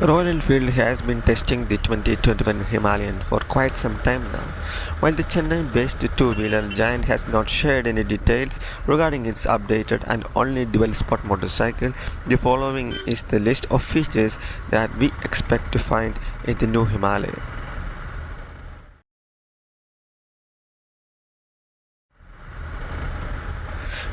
Royal Enfield has been testing the 2021 Himalayan for quite some time now. While the Chennai-based two-wheeler giant has not shared any details regarding its updated and only dual-sport motorcycle, the following is the list of features that we expect to find in the new Himalaya.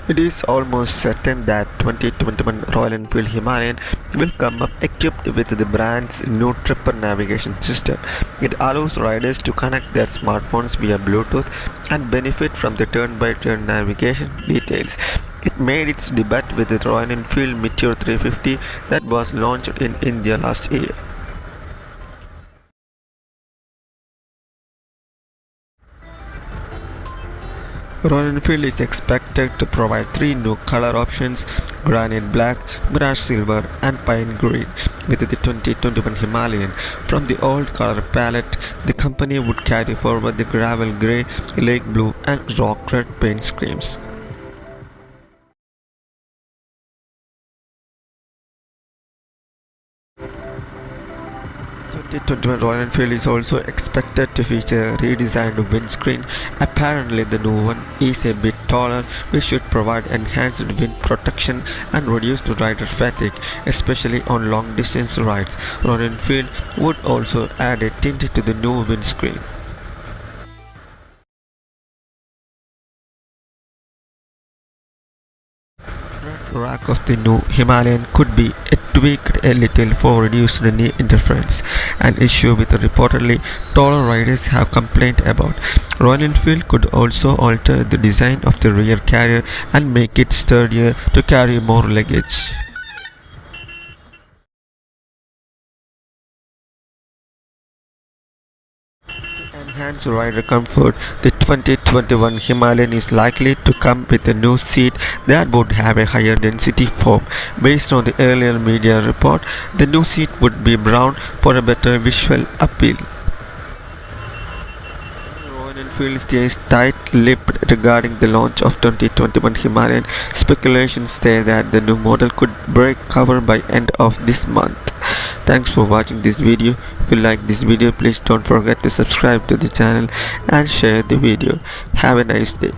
It is almost certain that 2021 Royal Enfield Himalayan will come up equipped with the brand's new Tripper navigation system. It allows riders to connect their smartphones via Bluetooth and benefit from the turn-by-turn -turn navigation details. It made its debut with the Royal Enfield Meteor 350 that was launched in India last year. Royal Enfield is expected to provide three new color options granite black, mirage silver and pine green with the 2021 Himalayan. From the old color palette, the company would carry forward the gravel grey, lake blue and rock red paint schemes. 2021 Royal Enfield is also expected to feature a redesigned windscreen. Apparently the new one is a bit taller which should provide enhanced wind protection and reduced rider fatigue, especially on long distance rides. Royal Enfield would also add a tint to the new windscreen. Rack of the new Himalayan could be tweaked a little for reduced knee interference, an issue with reportedly taller riders have complained about. Royal Enfield could also alter the design of the rear carrier and make it sturdier to carry more luggage. enhance rider comfort, the 2021 Himalayan is likely to come with a new seat that would have a higher density foam. Based on the earlier media report, the new seat would be brown for a better visual appeal. Royal Enfield stays tight-lipped regarding the launch of 2021 Himalayan. Speculations say that the new model could break cover by end of this month. Thanks for watching this video. If you like this video, please don't forget to subscribe to the channel and share the video. Have a nice day.